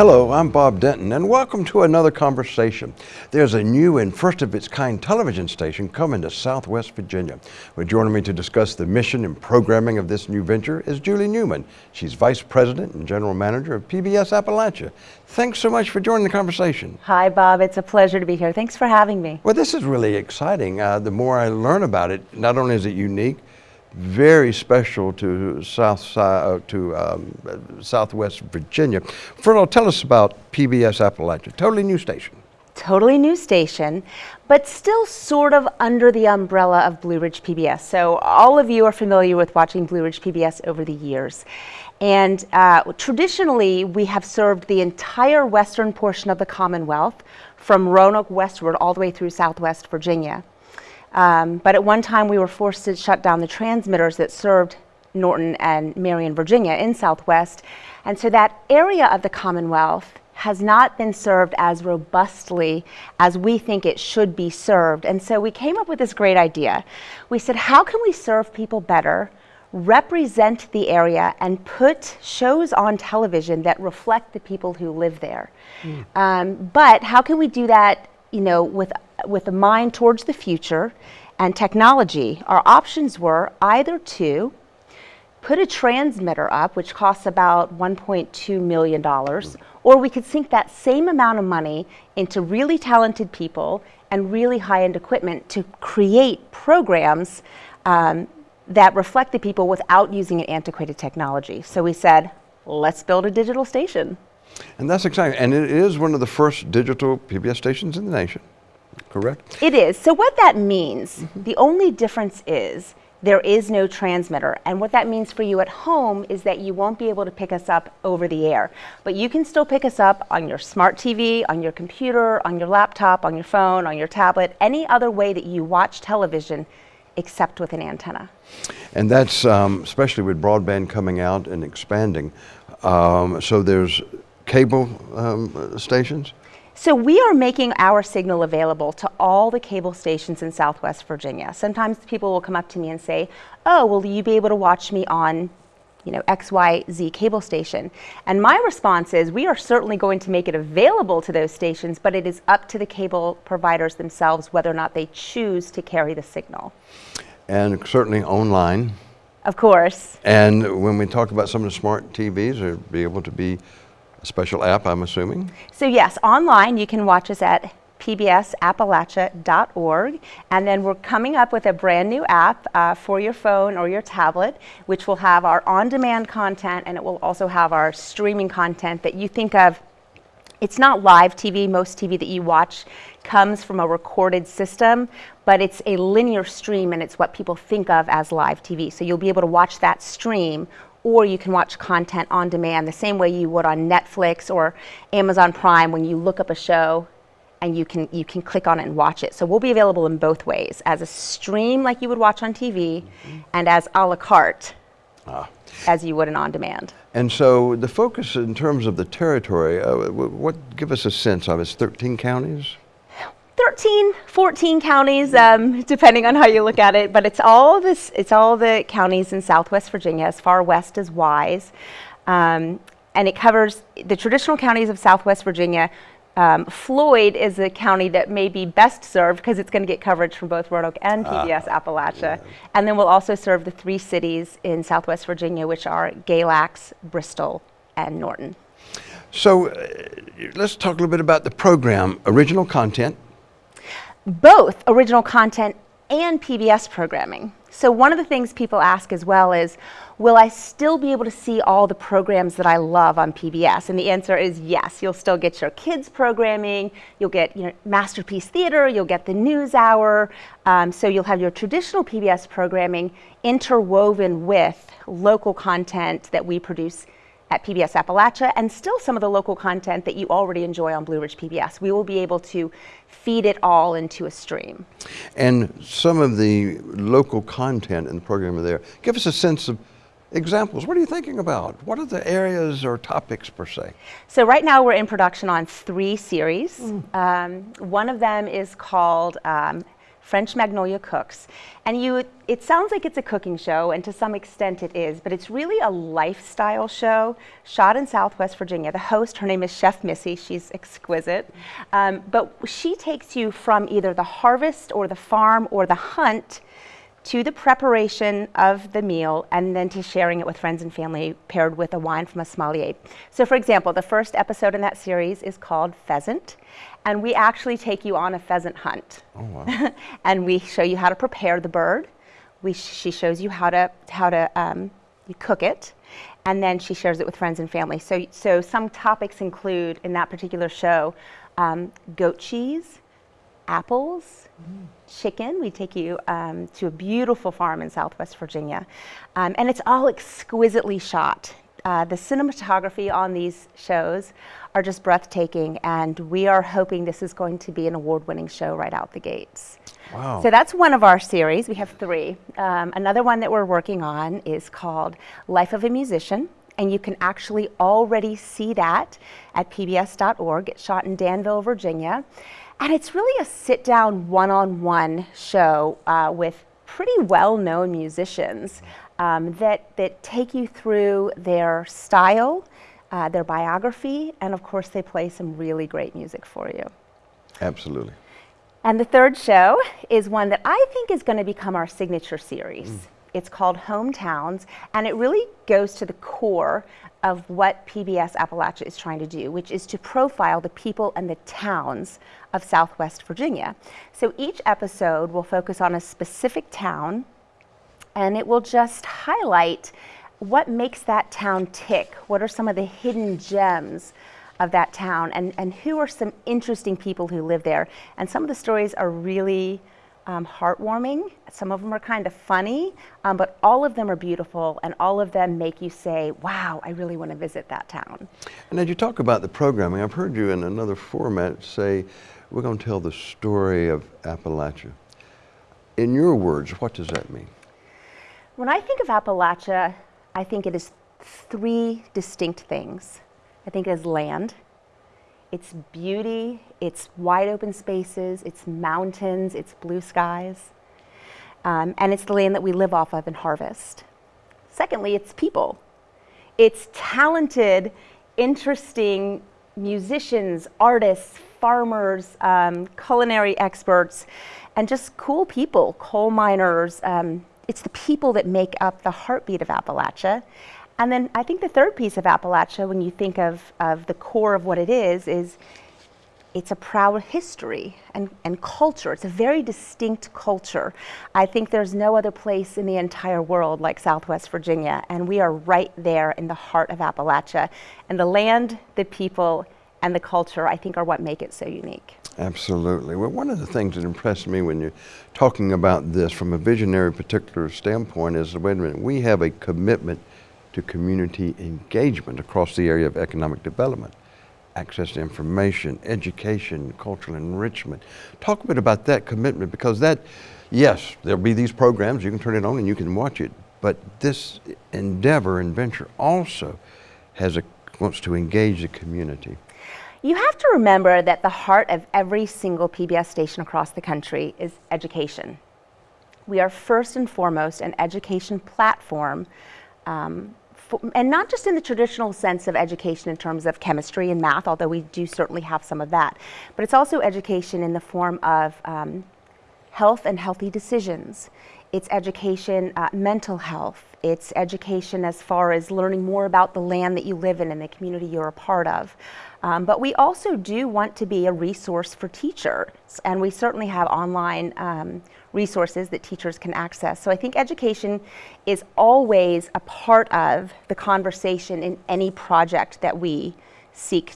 Hello, I'm Bob Denton, and welcome to another conversation. There's a new and first of its kind television station coming to Southwest Virginia. Well, joining me to discuss the mission and programming of this new venture is Julie Newman. She's Vice President and General Manager of PBS Appalachia. Thanks so much for joining the conversation. Hi, Bob. It's a pleasure to be here. Thanks for having me. Well, this is really exciting. Uh, the more I learn about it, not only is it unique, very special to South uh, to um, Southwest Virginia. First tell us about PBS Appalachia, totally new station. Totally new station, but still sort of under the umbrella of Blue Ridge PBS. So all of you are familiar with watching Blue Ridge PBS over the years. And uh, traditionally, we have served the entire western portion of the Commonwealth from Roanoke westward all the way through Southwest Virginia. Um, but at one time we were forced to shut down the transmitters that served Norton and Marion, Virginia in Southwest. And so that area of the Commonwealth has not been served as robustly as we think it should be served. And so we came up with this great idea. We said, how can we serve people better, represent the area, and put shows on television that reflect the people who live there? Mm. Um, but how can we do that, you know, with with a mind towards the future and technology, our options were either to put a transmitter up, which costs about $1.2 million, or we could sink that same amount of money into really talented people and really high-end equipment to create programs um, that reflect the people without using an antiquated technology. So we said, let's build a digital station. And that's exciting. And it is one of the first digital PBS stations in the nation correct? It is. So what that means, mm -hmm. the only difference is there is no transmitter. And what that means for you at home is that you won't be able to pick us up over the air. But you can still pick us up on your smart TV, on your computer, on your laptop, on your phone, on your tablet, any other way that you watch television except with an antenna. And that's um, especially with broadband coming out and expanding. Um, so there's cable um, stations? So we are making our signal available to all the cable stations in Southwest Virginia. Sometimes people will come up to me and say, oh, will you be able to watch me on you know, XYZ cable station. And my response is we are certainly going to make it available to those stations, but it is up to the cable providers themselves whether or not they choose to carry the signal. And certainly online. Of course. And when we talk about some of the smart TVs, they'll be able to be a special app, I'm assuming? So yes, online you can watch us at pbsappalachia.org. And then we're coming up with a brand new app uh, for your phone or your tablet, which will have our on-demand content and it will also have our streaming content that you think of. It's not live TV. Most TV that you watch comes from a recorded system, but it's a linear stream and it's what people think of as live TV. So you'll be able to watch that stream or you can watch content on demand the same way you would on Netflix or Amazon Prime when you look up a show and you can, you can click on it and watch it. So we'll be available in both ways, as a stream like you would watch on TV mm -hmm. and as a la carte ah. as you would an on demand. And so the focus in terms of the territory, uh, what, give us a sense of, it's 13 counties? 13, 14 counties, um, depending on how you look at it, but it's all this, it's all the counties in Southwest Virginia, as far west as Wise. Um, and it covers the traditional counties of Southwest Virginia. Um, Floyd is a county that may be best served because it's going to get coverage from both Roanoke and PBS uh, Appalachia. Yeah. And then we'll also serve the three cities in Southwest Virginia, which are Galax, Bristol, and Norton. So uh, let's talk a little bit about the program, original content, both original content and PBS programming. So one of the things people ask as well is, will I still be able to see all the programs that I love on PBS? And the answer is yes. You'll still get your kids programming, you'll get you know, Masterpiece Theater, you'll get the News Hour. Um, so you'll have your traditional PBS programming interwoven with local content that we produce at PBS Appalachia and still some of the local content that you already enjoy on Blue Ridge PBS. We will be able to feed it all into a stream. And some of the local content in the program there, give us a sense of examples. What are you thinking about? What are the areas or topics per se? So right now we're in production on three series. Mm. Um, one of them is called um, French Magnolia Cooks. And you, it sounds like it's a cooking show, and to some extent it is, but it's really a lifestyle show shot in Southwest Virginia. The host, her name is Chef Missy, she's exquisite. Um, but she takes you from either the harvest or the farm or the hunt to the preparation of the meal and then to sharing it with friends and family paired with a wine from a sommelier. So for example, the first episode in that series is called Pheasant and we actually take you on a pheasant hunt. Oh, wow. and we show you how to prepare the bird. We sh she shows you how to, how to um, you cook it and then she shares it with friends and family. So, so some topics include in that particular show um, goat cheese, apples, mm. chicken. We take you um, to a beautiful farm in Southwest Virginia. Um, and it's all exquisitely shot. Uh, the cinematography on these shows are just breathtaking, and we are hoping this is going to be an award-winning show right out the gates. Wow. So that's one of our series. We have three. Um, another one that we're working on is called Life of a Musician and you can actually already see that at pbs.org. It's shot in Danville, Virginia. And it's really a sit down one on one show uh, with pretty well known musicians um, that, that take you through their style, uh, their biography, and of course, they play some really great music for you. Absolutely. And the third show is one that I think is going to become our signature series. Mm. It's called Hometowns, and it really goes to the core of what PBS Appalachia is trying to do, which is to profile the people and the towns of Southwest Virginia. So each episode will focus on a specific town, and it will just highlight what makes that town tick. What are some of the hidden gems of that town, and, and who are some interesting people who live there. And some of the stories are really um, heartwarming. Some of them are kind of funny, um, but all of them are beautiful and all of them make you say, wow, I really want to visit that town. And as you talk about the programming, I've heard you in another format say, we're going to tell the story of Appalachia. In your words, what does that mean? When I think of Appalachia, I think it is three distinct things. I think it is land, it's beauty, it's wide open spaces, it's mountains, it's blue skies, um, and it's the land that we live off of and harvest. Secondly, it's people. It's talented, interesting musicians, artists, farmers, um, culinary experts, and just cool people, coal miners. Um, it's the people that make up the heartbeat of Appalachia. And then I think the third piece of Appalachia, when you think of, of the core of what it is, is it's a proud history and, and culture. It's a very distinct culture. I think there's no other place in the entire world like Southwest Virginia, and we are right there in the heart of Appalachia. And the land, the people, and the culture, I think, are what make it so unique. Absolutely. Well, one of the things that impressed me when you're talking about this from a visionary particular standpoint is, wait a minute, we have a commitment to community engagement across the area of economic development, access to information, education, cultural enrichment. Talk a bit about that commitment because that, yes, there'll be these programs, you can turn it on and you can watch it, but this endeavor and venture also has a, wants to engage the community. You have to remember that the heart of every single PBS station across the country is education. We are first and foremost an education platform um, and not just in the traditional sense of education in terms of chemistry and math, although we do certainly have some of that, but it's also education in the form of um, health and healthy decisions. It's education, uh, mental health. It's education as far as learning more about the land that you live in and the community you're a part of. Um, but we also do want to be a resource for teachers, and we certainly have online um, resources that teachers can access. So I think education is always a part of the conversation in any project that we seek,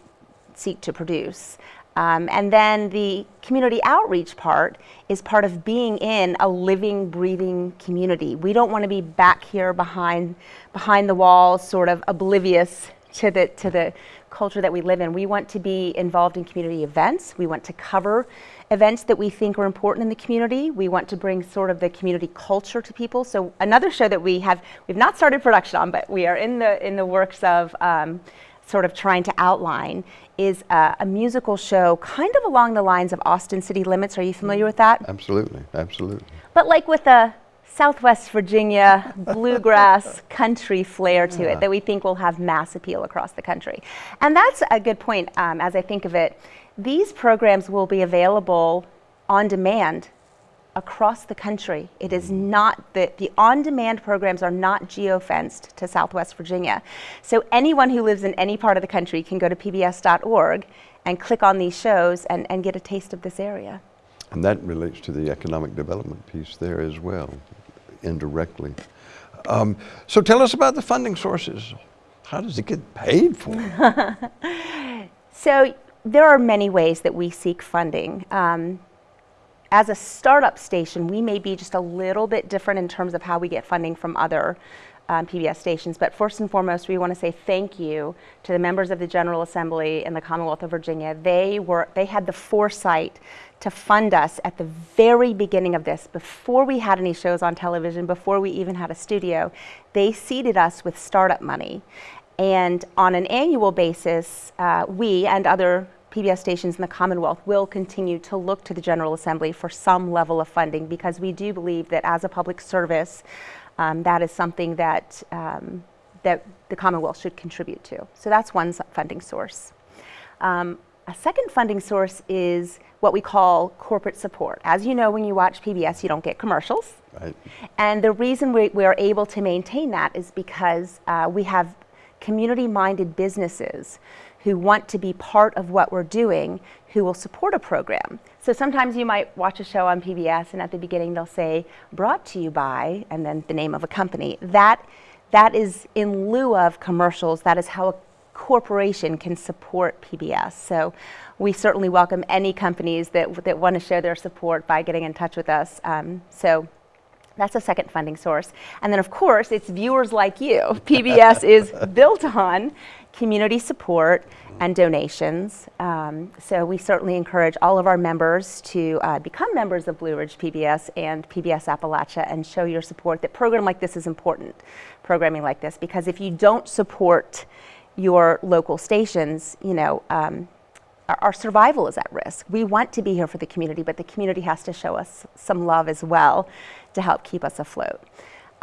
seek to produce. Um, and then the community outreach part is part of being in a living, breathing community. We don't want to be back here behind, behind the walls, sort of oblivious to the, to the culture that we live in. We want to be involved in community events. We want to cover events that we think are important in the community. We want to bring sort of the community culture to people. So another show that we have, we've not started production on, but we are in the, in the works of um, sort of trying to outline is a, a, musical show kind of along the lines of Austin City Limits. Are you familiar with that? Absolutely, absolutely. But like with a Southwest Virginia bluegrass country flair to yeah. it that we think will have mass appeal across the country. And that's a good point um, as I think of it. These programs will be available on demand across the country. It is not that the on-demand programs are not geo-fenced to Southwest Virginia. So anyone who lives in any part of the country can go to pbs.org and click on these shows and, and get a taste of this area. And that relates to the economic development piece there as well, indirectly. Um, so tell us about the funding sources. How does it get paid for? so there are many ways that we seek funding. Um, as a startup station, we may be just a little bit different in terms of how we get funding from other um, PBS stations. But first and foremost, we want to say thank you to the members of the General Assembly in the Commonwealth of Virginia. They were they had the foresight to fund us at the very beginning of this, before we had any shows on television, before we even had a studio. They seeded us with startup money. And on an annual basis, uh, we and other PBS stations in the Commonwealth will continue to look to the General Assembly for some level of funding because we do believe that as a public service, um, that is something that, um, that the Commonwealth should contribute to. So that's one funding source. Um, a second funding source is what we call corporate support. As you know, when you watch PBS, you don't get commercials. Right. And the reason we, we are able to maintain that is because uh, we have community-minded businesses who want to be part of what we're doing who will support a program. So sometimes you might watch a show on PBS and at the beginning they'll say, brought to you by, and then the name of a company. That, that is in lieu of commercials, that is how a corporation can support PBS. So we certainly welcome any companies that, that want to show their support by getting in touch with us. Um, so that's a second funding source. And then of course, it's viewers like you. PBS is built on community support and donations. Um, so we certainly encourage all of our members to uh, become members of Blue Ridge PBS and PBS Appalachia and show your support that program like this is important, programming like this, because if you don't support your local stations, you know, um, our, our survival is at risk. We want to be here for the community, but the community has to show us some love as well to help keep us afloat.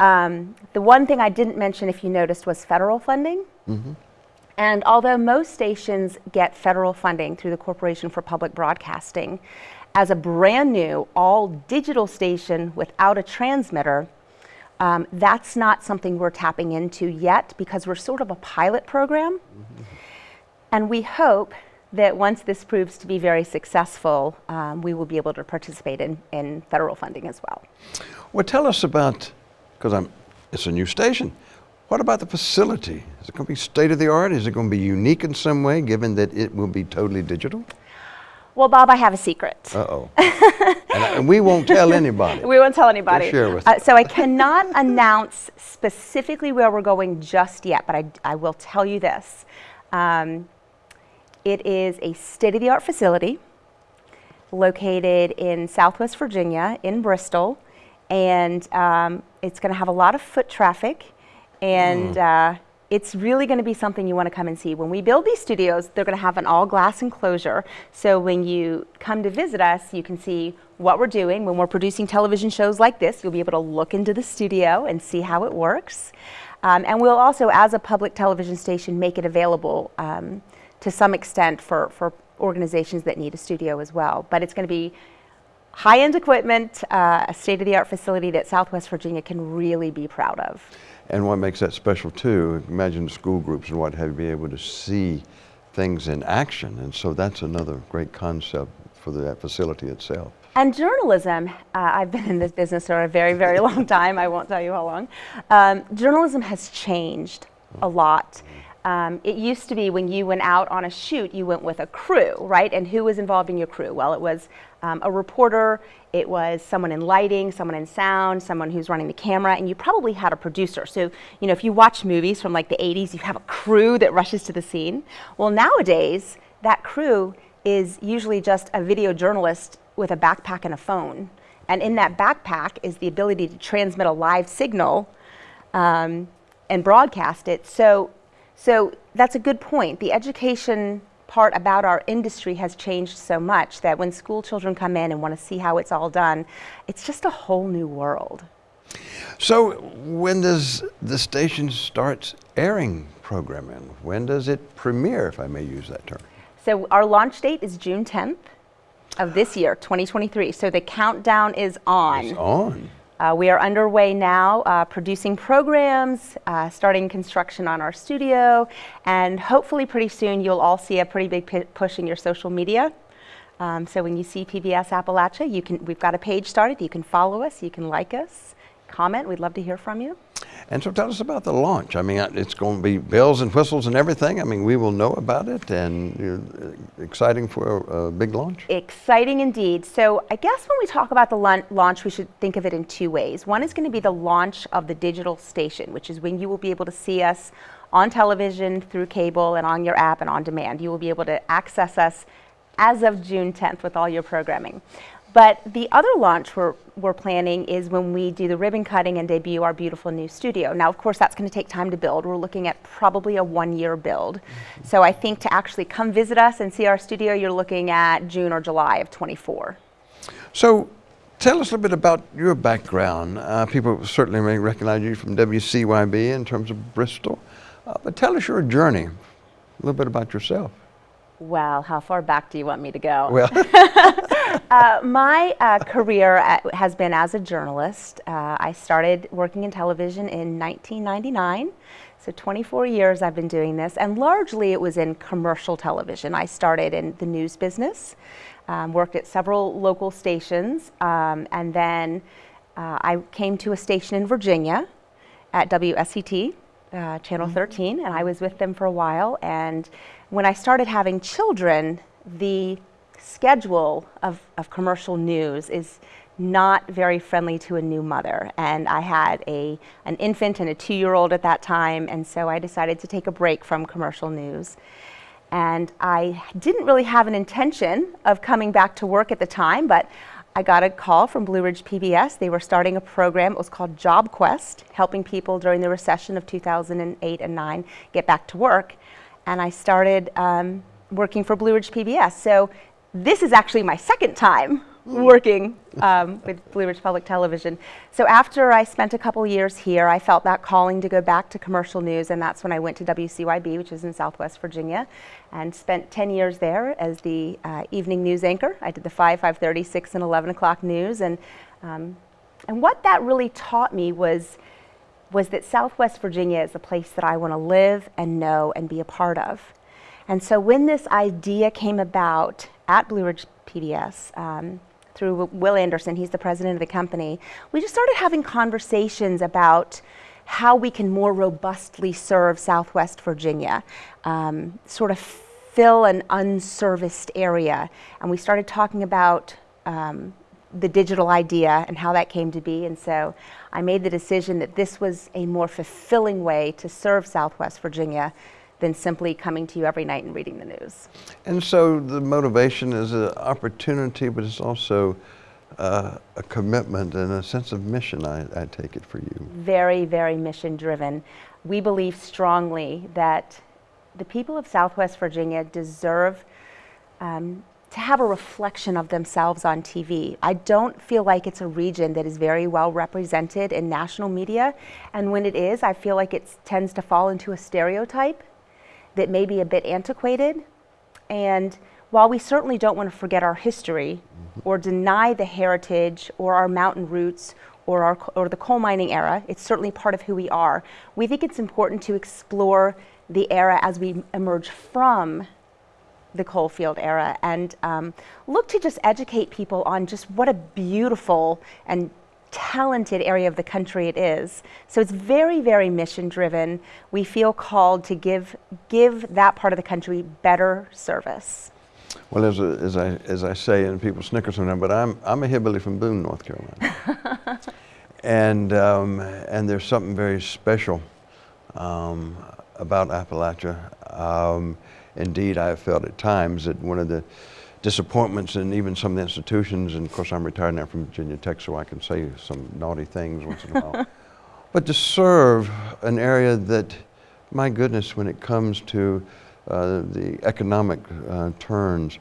Um, the one thing I didn't mention, if you noticed, was federal funding. Mm -hmm. And although most stations get federal funding through the Corporation for Public Broadcasting, as a brand new all digital station without a transmitter, um, that's not something we're tapping into yet because we're sort of a pilot program. Mm -hmm. And we hope that once this proves to be very successful, um, we will be able to participate in, in federal funding as well. Well, tell us about, because it's a new station, what about the facility? Is it going to be state of the art? Is it going to be unique in some way, given that it will be totally digital? Well, Bob, I have a secret. Uh-oh. and, and, we won't tell anybody. we won't tell anybody. share with uh, so I cannot announce specifically where we're going just yet, but I, I will tell you this. Um, it is a state-of-the-art facility located in Southwest Virginia, in Bristol, and um, it's going to have a lot of foot traffic and mm. uh, it's really going to be something you want to come and see. When we build these studios, they're going to have an all glass enclosure. So when you come to visit us, you can see what we're doing. When we're producing television shows like this, you'll be able to look into the studio and see how it works. Um, and we'll also, as a public television station, make it available um, to some extent for, for organizations that need a studio as well. But it's going to be high-end equipment, uh, a state-of-the-art facility that Southwest Virginia can really be proud of. And what makes that special too, imagine school groups and what have you be able to see things in action. And so that's another great concept for the facility itself. And journalism, uh, I've been in this business for a very, very long time. I won't tell you how long. Um, journalism has changed a lot. Um, it used to be when you went out on a shoot, you went with a crew, right? And who was involved in your crew? Well, it was um, a reporter, it was someone in lighting, someone in sound, someone who's running the camera, and you probably had a producer. So, you know, if you watch movies from like the 80s, you have a crew that rushes to the scene. Well, nowadays, that crew is usually just a video journalist with a backpack and a phone. And in that backpack is the ability to transmit a live signal um, and broadcast it. So so that's a good point. The education part about our industry has changed so much that when school children come in and want to see how it's all done, it's just a whole new world. So when does the station start airing programming? When does it premiere, if I may use that term? So our launch date is June 10th of this year, 2023. So the countdown is on. It's on. Uh, we are underway now uh, producing programs, uh, starting construction on our studio, and hopefully pretty soon you'll all see a pretty big push in your social media. Um, so when you see PBS Appalachia, you can, we've got a page started. You can follow us, you can like us, comment. We'd love to hear from you. And so tell us about the launch. I mean, uh, it's going to be bells and whistles and everything. I mean, we will know about it and know, exciting for a, a, big launch. Exciting indeed. So I guess when we talk about the launch, we should think of it in two ways. One is going to be the launch of the digital station, which is when you will be able to see us on television, through cable, and on your app and on demand. You will be able to access us as of June 10th with all your programming. But the other launch we're, we're planning is when we do the ribbon cutting and debut our beautiful new studio. Now, of course, that's going to take time to build. We're looking at probably a one-year build. Mm -hmm. So I think to actually come visit us and see our studio, you're looking at June or July of 24. So tell us a little bit about your background. Uh, people certainly may recognize you from WCYB in terms of Bristol. Uh, but tell us your journey, a little bit about yourself. Well, how far back do you want me to go? Well, uh, my uh, career at, has been as a journalist. Uh, I started working in television in 1999. So 24 years I've been doing this, and largely it was in commercial television. I started in the news business, um, worked at several local stations, um, and then uh, I came to a station in Virginia at WSET, uh, Channel mm -hmm. 13, and I was with them for a while. And when I started having children, the schedule of, of commercial news is not very friendly to a new mother. And I had a, an infant and a two-year-old at that time, and so I decided to take a break from commercial news. And I didn't really have an intention of coming back to work at the time, but I got a call from Blue Ridge PBS. They were starting a program, it was called Job Quest, helping people during the recession of 2008 and 9 get back to work and I started um, working for Blue Ridge PBS. So this is actually my second time working um, with Blue Ridge Public Television. So after I spent a couple years here, I felt that calling to go back to commercial news, and that's when I went to WCYB, which is in Southwest Virginia, and spent 10 years there as the uh, evening news anchor. I did the 5, 5.30, 6, and 11 o'clock news, and, um, and what that really taught me was was that Southwest Virginia is a place that I want to live and know and be a part of. And so when this idea came about at Blue Ridge PBS, um, through Will Anderson, he's the president of the company, we just started having conversations about how we can more robustly serve Southwest Virginia, um, sort of fill an unserviced area. And we started talking about um, the digital idea and how that came to be. And so I made the decision that this was a more fulfilling way to serve Southwest Virginia than simply coming to you every night and reading the news. And so the motivation is an opportunity, but it's also uh, a commitment and a sense of mission, I, I take it for you. Very, very mission driven. We believe strongly that the people of Southwest Virginia deserve um, to have a reflection of themselves on TV. I don't feel like it's a region that is very well represented in national media. And when it is, I feel like it tends to fall into a stereotype that may be a bit antiquated. And while we certainly don't want to forget our history mm-hmm. or deny the heritage or our mountain roots or, our, or the coal mining era, it's certainly part of who we are. We think it's important to explore the era as we emerge from the coalfield era and um, look to just educate people on just what a beautiful and talented area of the country it is. So it's very, very mission driven. We feel called to give, give that part of the country better service. Well, as, a, as, I, as I say, and people snicker sometimes, but I'm, I'm a hillbilly from Boone, North Carolina. and, um, and there's something very special um, about Appalachia. Um, Indeed, I have felt at times that one of the disappointments in even some of the institutions, and of course I'm retired now from Virginia Tech, so I can say some naughty things once in a while, but to serve an area that my goodness, when it comes to uh, the economic uh, turns,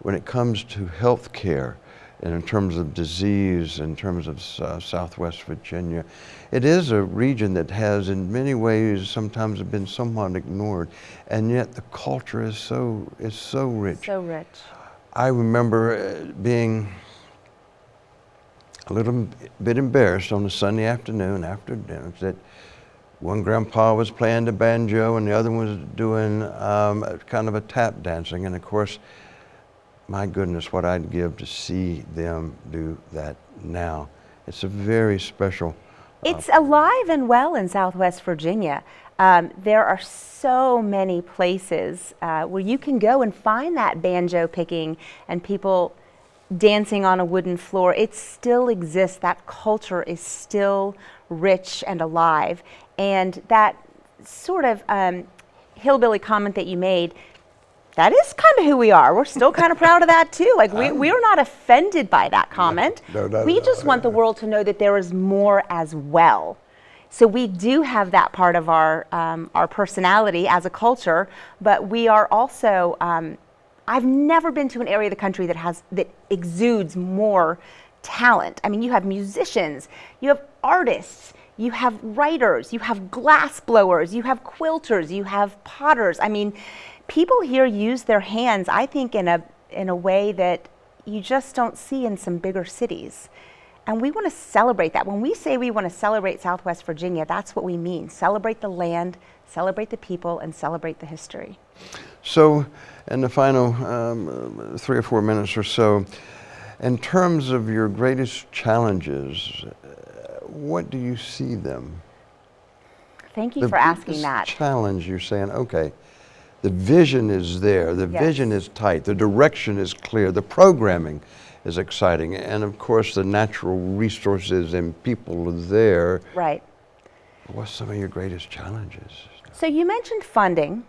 when it comes to health care, and in terms of disease, in terms of uh, Southwest Virginia, it is a region that has in many ways sometimes been somewhat ignored, and yet the culture is so, is so rich. So rich. I remember uh, being a little bit embarrassed on a Sunday afternoon after dinner that one grandpa was playing the banjo and the other one was doing um, kind of a tap dancing. And of course, my goodness, what I'd give to see them do that now. It's a very special. It's alive and well in Southwest Virginia. Um, there are so many places uh, where you can go and find that banjo picking and people dancing on a wooden floor. It still exists. That culture is still rich and alive. And that sort of um, hillbilly comment that you made, that is kind of who we are. We're still kind of proud of that too. Like we, we are not offended by that comment. No, no, we no, just want the world to know that there is more as well. So we do have that part of our, um, our personality as a culture, but we are also, um, I've never been to an area of the country that has, that exudes more talent. I mean, you have musicians, you have artists, you have writers, you have glass blowers, you have quilters, you have potters. I mean, people here use their hands, I think, in a, in a way that you just don't see in some bigger cities. And we want to celebrate that. When we say we want to celebrate Southwest Virginia, that's what we mean. Celebrate the land, celebrate the people, and celebrate the history. So, in the final um, three or four minutes or so, in terms of your greatest challenges, what do you see them? Thank you the for asking that. challenge, you're saying, okay, the vision is there, the yes. vision is tight, the direction is clear, the programming is exciting. And of course, the natural resources and people are there. Right. What's some of your greatest challenges? So you mentioned funding.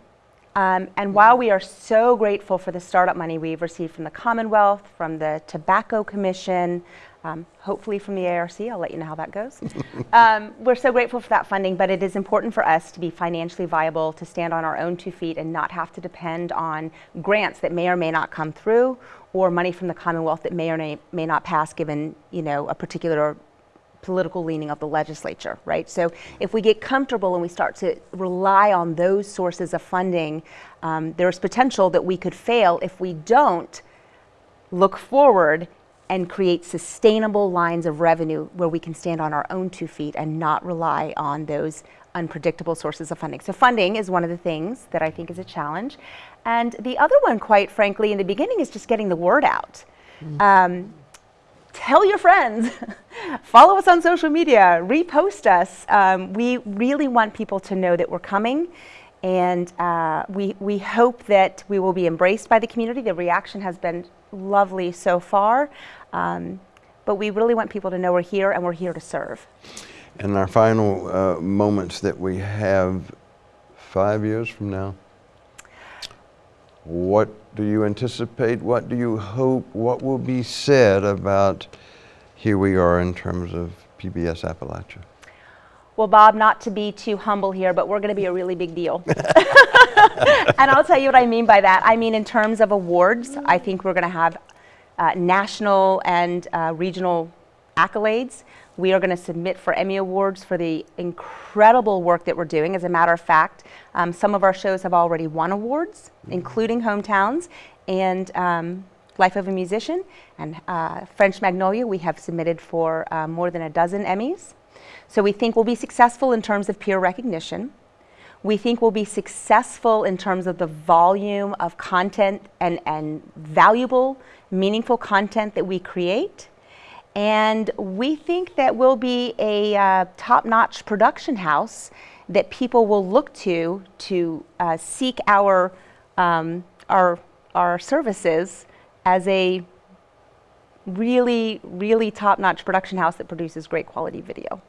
Um, and while we are so grateful for the startup money we've received from the Commonwealth, from the Tobacco Commission, um, hopefully from the ARC, I'll let you know how that goes. um, we're so grateful for that funding, but it is important for us to be financially viable, to stand on our own two feet and not have to depend on grants that may or may not come through or money from the Commonwealth that may or may, may not pass given you know, a particular political leaning of the legislature, right? So if we get comfortable and we start to rely on those sources of funding, um, there's potential that we could fail if we don't look forward and create sustainable lines of revenue where we can stand on our own two feet and not rely on those unpredictable sources of funding. So funding is one of the things that I think is a challenge. And the other one, quite frankly, in the beginning is just getting the word out. Mm -hmm. um, tell your friends, follow us on social media, repost us. Um, we really want people to know that we're coming and uh, we, we hope that we will be embraced by the community. The reaction has been lovely so far, um, but we really want people to know we're here and we're here to serve. And our final uh, moments that we have five years from now, what do you anticipate? What do you hope? What will be said about here we are in terms of PBS Appalachia? Well, Bob, not to be too humble here, but we're going to be a really big deal. and I'll tell you what I mean by that. I mean, in terms of awards, I think we're going to have uh, national and uh, regional accolades. We are going to submit for Emmy Awards for the incredible work that we're doing. As a matter of fact, um, some of our shows have already won awards, including Hometowns and um, Life of a Musician. And uh, French Magnolia, we have submitted for uh, more than a dozen Emmys. So we think we'll be successful in terms of peer recognition. We think we'll be successful in terms of the volume of content and, and valuable, meaningful content that we create. And we think that we'll be a uh, top-notch production house that people will look to to uh, seek our, um, our, our services as a really, really top-notch production house that produces great quality video.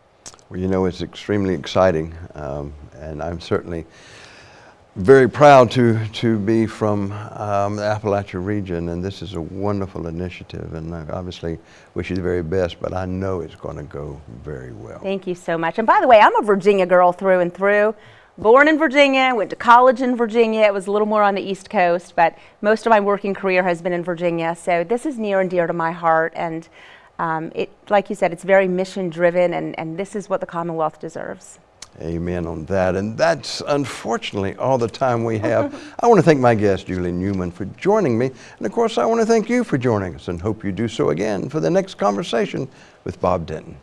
Well, you know, it's extremely exciting, um, and I'm certainly very proud to, to be from um, the Appalachia region, and this is a wonderful initiative, and I obviously wish you the very best, but I know it's going to go very well. Thank you so much. And by the way, I'm a Virginia girl through and through. Born in Virginia, went to college in Virginia. It was a little more on the East Coast, but most of my working career has been in Virginia. So this is near and dear to my heart. And um, it, like you said, it's very mission driven, and, and this is what the Commonwealth deserves. Amen on that. And that's unfortunately all the time we have. I want to thank my guest, Julie Newman, for joining me. And of course, I want to thank you for joining us and hope you do so again for the next conversation with Bob Denton.